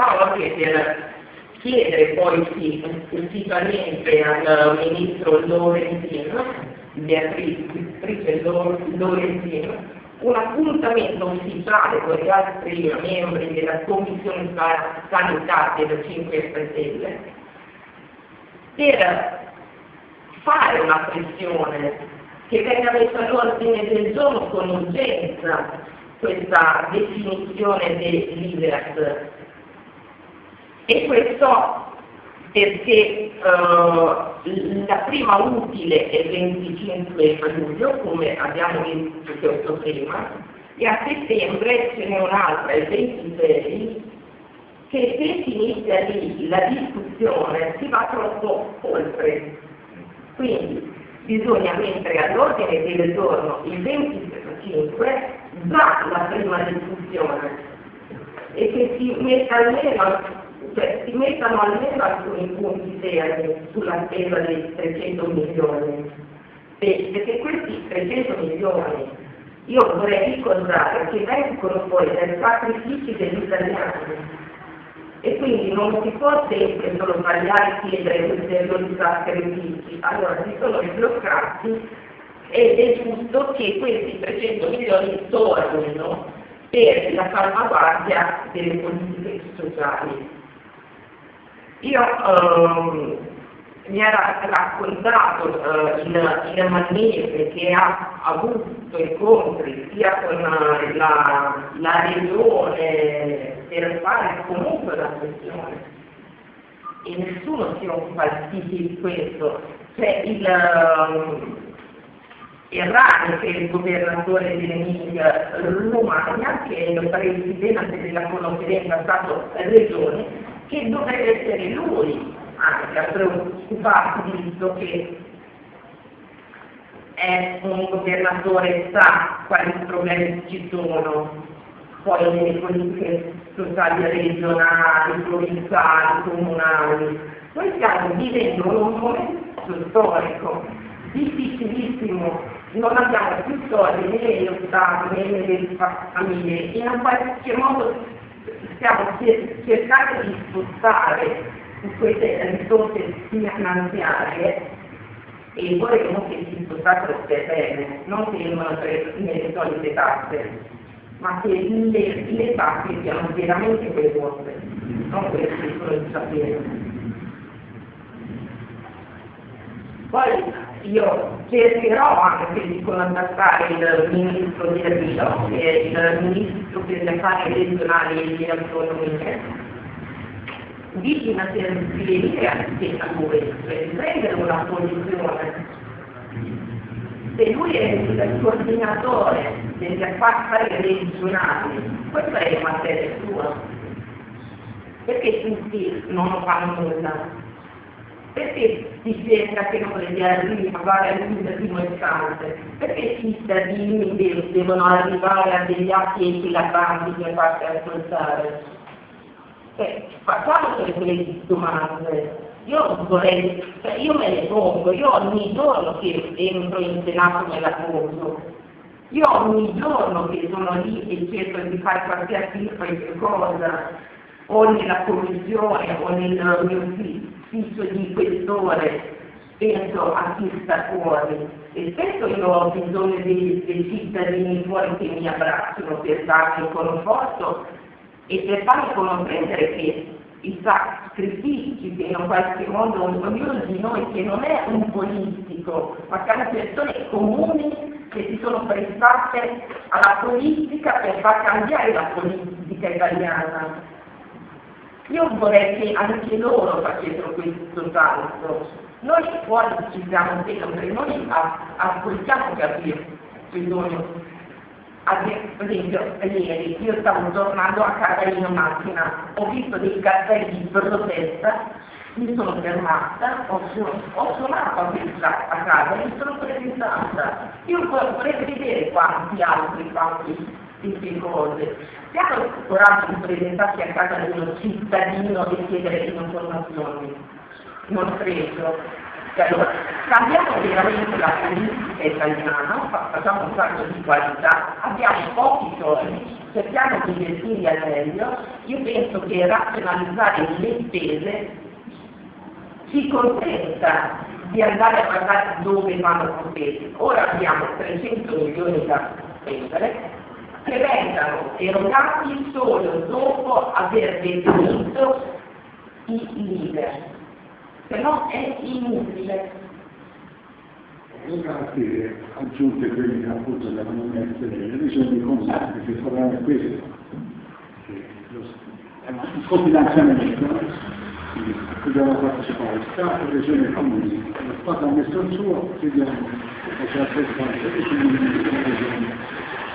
Paolo che per chiedere poi sì, effettivamente al ministro Lorenzino, Beatrice Lorenzino, un appuntamento ufficiale con gli altri membri della Commissione Sanità delle 5 Stelle per fare una pressione che venga messa all'ordine del giorno con urgenza questa definizione dell'IVERS. E questo perché uh, la prima utile è il 25 luglio, come abbiamo visto prima, e a settembre ce n'è un'altra, il 26, che se si inizia lì la discussione si va troppo oltre. Quindi bisogna mettere all'ordine del giorno il 25 già la prima discussione e che si metta almeno cioè si mettano almeno alcuni punti seri sulla spesa dei 300 milioni, perché questi 300 milioni io vorrei ricordare che vengono poi dai sacrifici degli italiani. E quindi non si può sempre solo sbagliare e chiedere ulteriori sacrifici, allora si sono sbloccati ed è giusto che questi 300 milioni tornino per la salvaguardia delle politiche sociali. Io ehm, mi era raccontato eh, in, in Manese che ha avuto incontri sia con la, la regione per fare comunque la questione e nessuno si occupa di questo. C'è il, il Rani, che è il governatore dell'Emilia Romagna, che è il presidente della conferenza Stato-Regione, che dovrebbe essere lui anche a preoccuparsi visto che è un governatore sa quali problemi ci sono. Poi nelle politiche sociali regionali, provinciali, comunali. Noi stiamo vivendo un momento storico difficilissimo, non abbiamo più soldi né negli Stati né nelle famiglie, in un qualche modo stiamo cercando di spostare queste risorse finanziarie e vorremmo che si spostassero per bene, non che rimanano nelle solite tasse, ma che le, le tasse siano veramente quelle vostre, non quelle che sono di sapere. Poi io cercherò anche di contattare il ministro di che è il ministro per le affari regionali e le autonomie, di una servizia a lui, di prendere una posizione. Se lui è il coordinatore degli affari regionali, questa è materia sua. Perché tutti non fanno nulla? Perché si cerca che non si arrivare all'ultimo istante? Perché i cittadini devono arrivare a degli atti equilabanti per farsi ascoltare? Eh, facciamo quelle domande. Io vorrei, cioè io me ne pongo, io ogni giorno che entro in Senato me la pongo. Io ogni giorno che sono lì e cerco di fare qualsiasi cosa, o nella commissione o nel mio ufficio, ufficio di questore penso a chi sta fuori. E spesso io ho bisogno dei, dei cittadini fuori che mi abbracciano per darmi conforto e per farmi comprendere che i sacrifici che in qualche modo ognuno di noi che non è un politico, ma che sono persone comuni che si sono prestate alla politica per far cambiare la politica italiana io vorrei che anche loro facessero questo salto. Noi fuori ci siamo sempre, noi ascoltiamo capire bisogno. Ad esempio, ieri io stavo tornando a casa in macchina, ho visto dei cartelli di protesta, mi sono fermata, ho, ho suonato a, a casa mi sono presentata. Io vorrei vedere quanti altri, quanti queste cose. Siamo il coraggio di presentarsi a casa di uno cittadino e chiedere informazioni. Non credo. Allora, cambiamo veramente la politica italiana, facciamo un salto di qualità, abbiamo pochi soldi, cerchiamo di investirli al meglio, io penso che razionalizzare le spese ci consenta di andare a guardare dove vanno competi. Ora abbiamo 300 milioni da spendere che vengano erogati solo dopo aver definito i leader, se no è inutile. Le garanzie aggiunte quelle che appunto devono le regioni comunali che faranno questo, è un cofinanziamento dobbiamo partecipare Stato, Regione e Comuni. Lo Stato ha messo il suo, chiediamo che c'è la stessa e quindi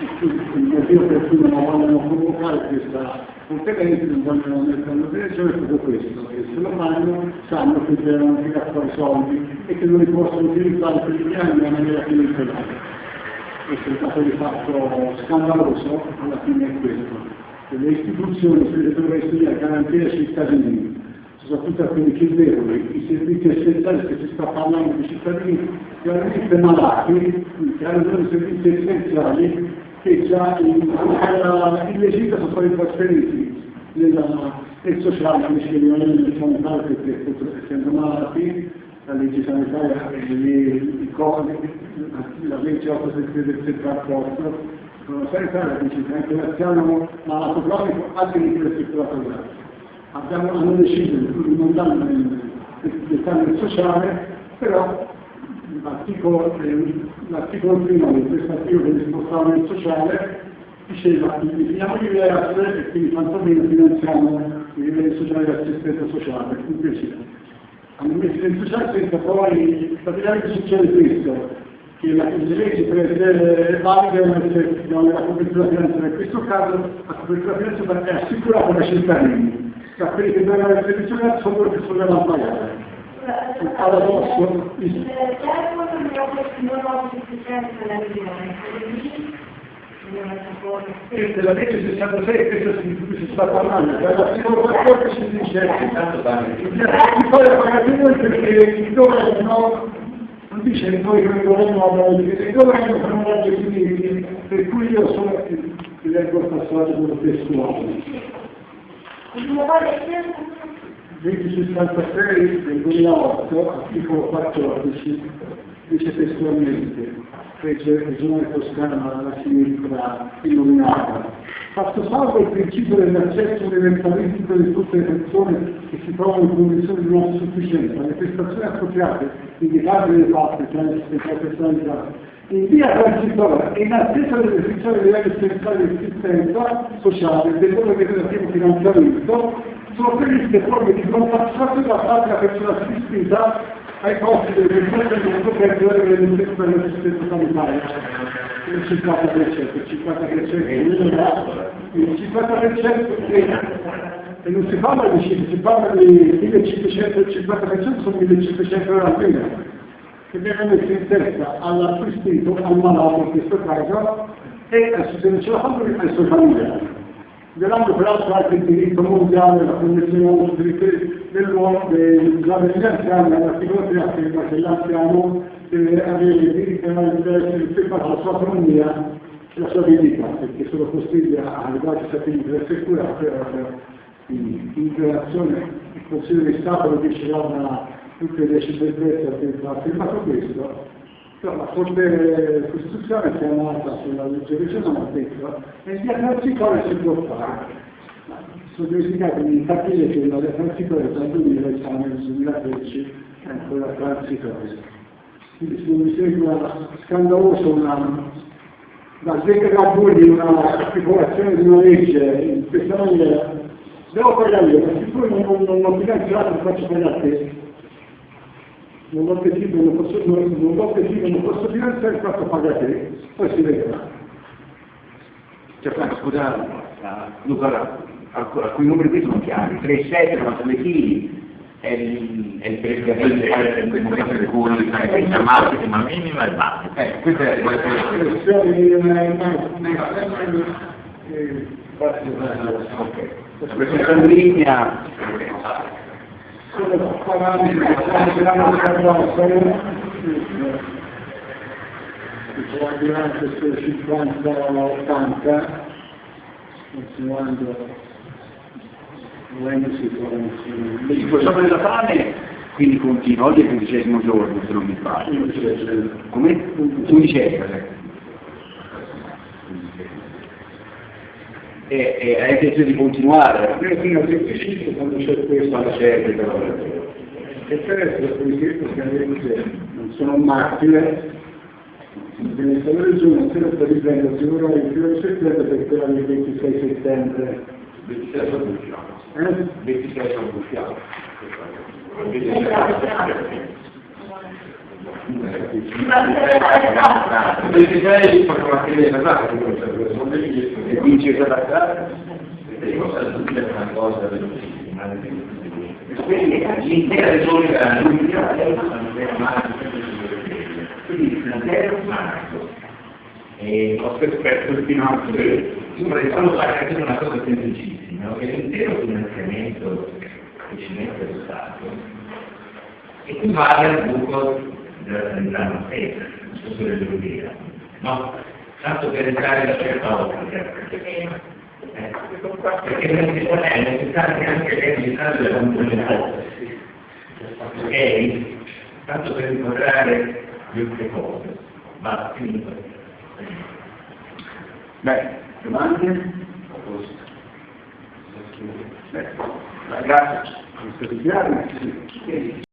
il motivo per cui non vogliono convocare questa conferenza, non vogliono mettere una direzione proprio questo, che se lo fanno sanno che devono tirare fuori soldi e che non li possono utilizzare per i piani nella maniera che li Questo è il dato di fatto scandaloso, alla fine è questo. Le istituzioni le dovresti garantire ai cittadini soprattutto a quelli più deboli, i servizi essenziali che si sta parlando di cittadini veramente malati, che hanno dei servizi essenziali che già in illegittima sono stati trasferiti nel sociale invece che rimanere nel sanitario perché essendo malati la legge sanitaria e i codi, la legge 873 del trasporto, sono sanitaria dice che anche l'anziano malato cronico ha diritto di circolato gratis abbiamo, hanno deciso di mandare nel cambio sociale, però l'articolo, l'articolo primo articolo che spostava nel sociale diceva che definiamo diverse e quindi quantomeno finanziamo i livelli sociali di assistenza sociale, un piacere. Nel sociale senza poi, praticamente succede questo, che la, le leggi per essere valide devono essere la copertura finanziaria, in questo caso la copertura finanziaria è assicurata dai cittadini tra quelli che devono essere selezionati sono quelli che sono devono pagare. Paradosso. Questa è la legge 66, questo si sta parlando, l'articolo 14 dice che poi pagate perché il governo non dice che noi come governo abbiamo detto il governo fanno legge civili, per cui io sono ti leggo il passaggio testuale. Legge 66 del 2008, articolo 14, dice testualmente, fece Regione Toscana la sinistra illuminata, fatto salvo il principio dell'accesso universalistico di tutte le persone che si trovano in condizioni di non sufficienza, le prestazioni appropriate, indicate dai fatti, cioè l'assistenza personalizzata, in via transitoria e in attesa dell'esecuzione dei livelli essenziali di assistenza sociale del loro relativo finanziamento, sono previste forme di compensazione da parte della persona assistita ai costi del mondo per dell'assistenza sanitaria. Il 50%, il 50% il 50% e non si parla di cifre, si parla di 1500, il 50% sono 1500 euro al mese che viene messo in testa all'assistito, al malato in questo caso, e se non ce la fanno ai suoi familiari. Violando peraltro anche il diritto mondiale, la Convenzione sui diritti dell'uomo, degli anziani, all'articolo 3 afferma che l'anziano deve avere il diritto di essere preparato la sua autonomia e la sua dignità, perché sono costretti a arrivare a satelliti per assicurare in relazione il Consiglio di Stato lo dice tutte le cittadinanze ha firmato questo, però la Corte Costituzionale chiamata sulla legge regionale ha detto e il diagnosticare si può fare. Sono dimenticato di capire che la diagnosticare dal 2000 siamo nel 2013 è ancora transitoria. Quindi se mi sembra scandaloso una, da sdegradare di una articolazione di una legge in questa maniera, devo pagare io, perché poi non, non, non lo faccio pagare a te non lo decido, non posso, non, non lo decido, non posso finanziare, il fatto paga te, poi si vedrà. Cioè, scusa, Luca, alcuni numeri qui sono chiari, 3, 7, 92 kg, è il, è il momento in cui la massima minima e bassa. Eh, questa è la Ok. Questa è in diciamo durante questo 50-80, continuando muovendosi con Il professore della fame quindi continua, oggi è il quindicesimo giorno se non mi sbaglio. Come? Undicesimo. E, e hai intenzione di continuare? fino a 35 quando c'è questo c'è il però. e per essere ovviamente non sono un martire il Giugno non si sta riprendendo sicuramente il primo settembre per quella del 26 settembre 26 sono usciamo. eh? 26 sono usciamo. Esatto. 26 sono una fine pesata, e una cosa velocissima, Quindi l'intera regione Liguria è quindi l'intero marzo. E ho scoperto fino a Insomma, stavo facendo una cosa semplicissima, che l'intero finanziamento precedente dello Stato equivale al buco sanità non stessa, non so se lo devo dire. No? Tanto per entrare da certa ottica. Eh, perché si può è necessario anche l'eredità della complementare. Ok? Tanto per inquadrare le altre cose. Ma finito. Beh, domande? Beh, grazie. Sono stati chiari?